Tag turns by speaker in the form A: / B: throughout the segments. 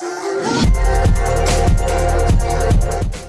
A: ハハハハ!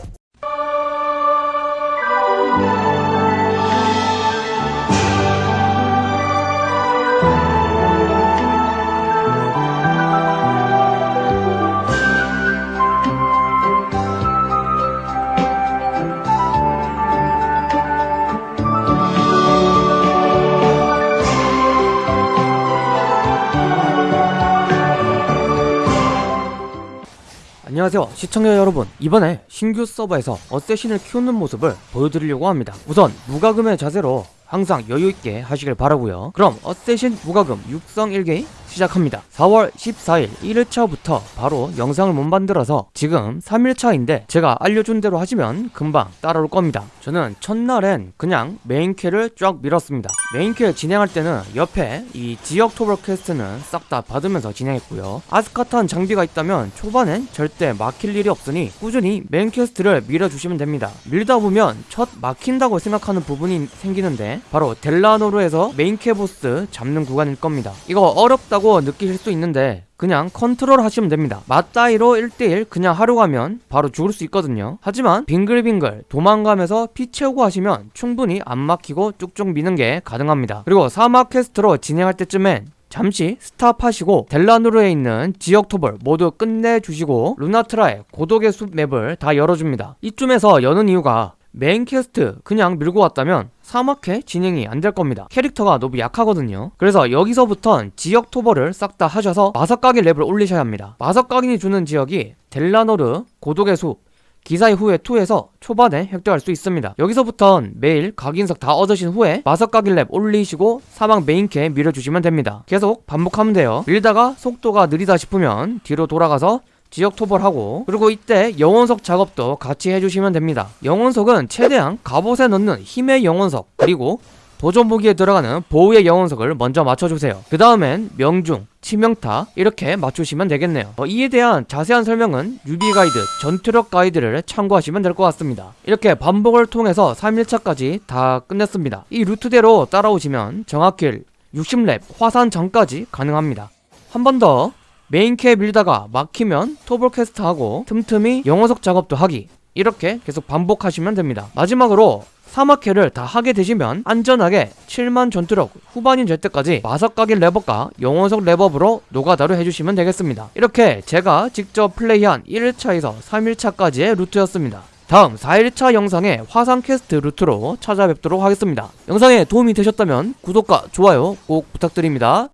A: 안녕하세요 시청자 여러분. 이번에 신규 서버에서 어쌔신을 키우는 모습을 보여드리려고 합니다. 우선 무과금의 자세로 항상 여유있게 하시길 바라고요. 그럼 어쌔신 무과금 육성 1기 시작합니다. 4월 14일 1일차부터 바로 영상을 못 만들어서 지금 3일차인데 제가 알려준 대로 하시면 금방 따라올 겁니다. 저는 첫날엔 그냥 메인퀘를 쫙 밀었습니다. 메인퀘 진행할 때는 옆에 이 지역 토벌 퀘스트는 싹 다 받으면서 진행했고요. 아스카탄 장비가 있다면 초반엔 절대 막힐 일이 없으니 꾸준히 메인 퀘스트를 밀어주시면 됩니다. 밀다 보면 첫 막힌다고 생각하는 부분이 생기는데 바로 델라노르에서 메인퀘 보스 잡는 구간일 겁니다. 이거 어렵다고 느끼실 수 있는데 그냥 컨트롤 하시면 됩니다. 맞다이로 1대1 그냥 하러 가면 바로 죽을 수 있거든요. 하지만 빙글빙글 도망가면서 피 채우고 하시면 충분히 안 막히고 쭉쭉 미는 게 가능합니다. 그리고 사막 퀘스트로 진행할 때쯤엔 잠시 stop하시고 델라노르에 있는 지역 토벌 모두 끝내주시고 루나트라의 고독의 숲 맵을 다 열어줍니다. 이쯤에서 여는 이유가 메인 퀘스트 그냥 밀고 왔다면 사막퀘 진행이 안 될 겁니다. 캐릭터가 너무 약하거든요. 그래서 여기서부턴 지역 토벌을 싹 다 하셔서 마석각인 렙을 올리셔야 합니다. 마석각인이 주는 지역이 델라노르 고독의 숲 기사의 후에 2에서 초반에 획득할 수 있습니다. 여기서부턴 매일 각인석 다 얻으신 후에 마석각인 렙 올리시고 사막 메인퀘 밀어주시면 됩니다. 계속 반복하면 돼요. 밀다가 속도가 느리다 싶으면 뒤로 돌아가서 지역 토벌하고 그리고 이때 영혼석 작업도 같이 해주시면 됩니다. 영혼석은 최대한 갑옷에 넣는 힘의 영혼석 그리고 도전 무기에 들어가는 보호의 영혼석을 먼저 맞춰주세요. 그 다음엔 명중, 치명타 이렇게 맞추시면 되겠네요. 어, 이에 대한 자세한 설명은 뉴비 가이드, 전투력 가이드를 참고하시면 될 것 같습니다. 이렇게 반복을 통해서 3일차까지 다 끝냈습니다. 이 루트대로 따라오시면 정확히 60렙 화산 전까지 가능합니다. 한 번 더 메인퀘 밀다가 막히면 토벌 퀘스트 하고 틈틈이 영혼석 작업도 하기. 이렇게 계속 반복하시면 됩니다. 마지막으로 사막퀘를 다 하게 되시면 안전하게 7만 전투력 후반인 될 때까지 마석각인 레벨업과 영혼석 레벨업을 노가다로 해주시면 되겠습니다. 이렇게 제가 직접 플레이한 1일차에서 3일차까지의 루트였습니다. 다음 4일차 영상의 화산 퀘스트 루트로 찾아뵙도록 하겠습니다. 영상에 도움이 되셨다면 구독과 좋아요 꼭 부탁드립니다